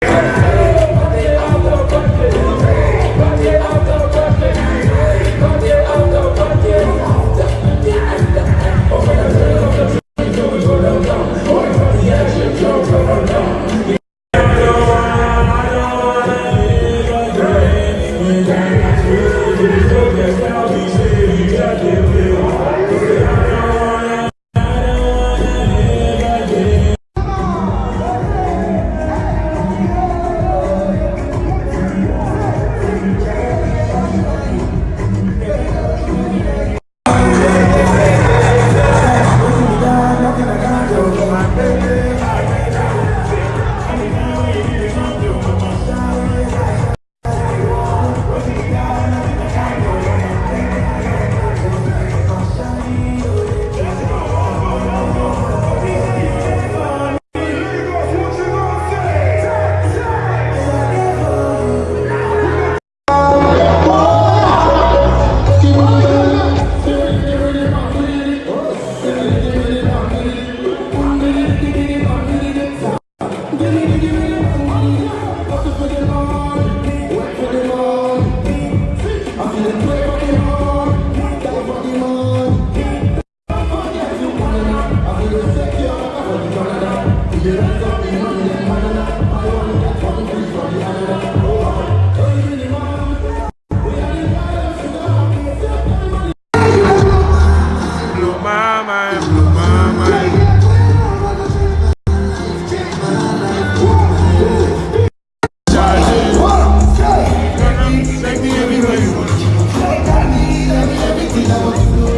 Hey. Take me everywhere you want. I need every, everything I want to do.